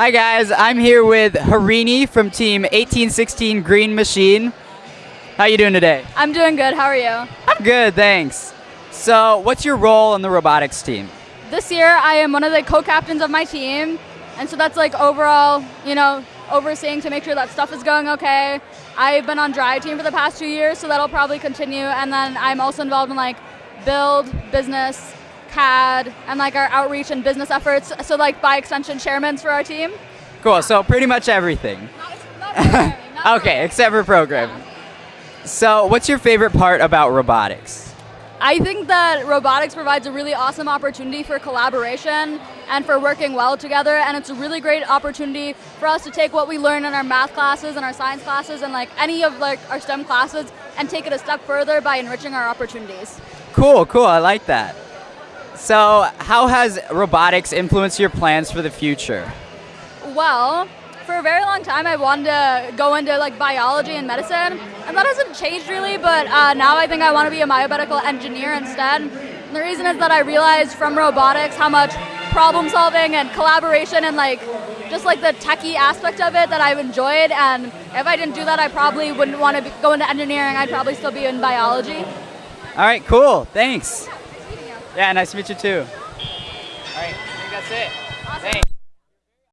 Hi guys, I'm here with Harini from team 1816 Green Machine. How you doing today? I'm doing good. How are you? I'm good, thanks. So, what's your role on the robotics team? This year, I am one of the co-captains of my team, and so that's like overall, you know, overseeing to make sure that stuff is going okay. I've been on drive team for the past two years, so that'll probably continue. And then I'm also involved in like build, business, CAD, and like our outreach and business efforts. So like by extension, chairmans for our team. Cool, so pretty much everything. Not, not not okay, except for programming. So, what's your favorite part about robotics? I think that robotics provides a really awesome opportunity for collaboration and for working well together and it's a really great opportunity for us to take what we learn in our math classes and our science classes and like any of like our STEM classes and take it a step further by enriching our opportunities. Cool, cool. I like that. So, how has robotics influenced your plans for the future? Well, for a very long time I wanted to go into like biology and medicine, and that hasn't changed really. But uh, now I think I want to be a biomedical engineer instead. And the reason is that I realized from robotics how much problem solving and collaboration and like just like the techie aspect of it that I've enjoyed. And if I didn't do that, I probably wouldn't want to go into engineering. I'd probably still be in biology. All right, cool. Thanks. Yeah, nice to meet you too. All right, I think that's it. Awesome. Thanks.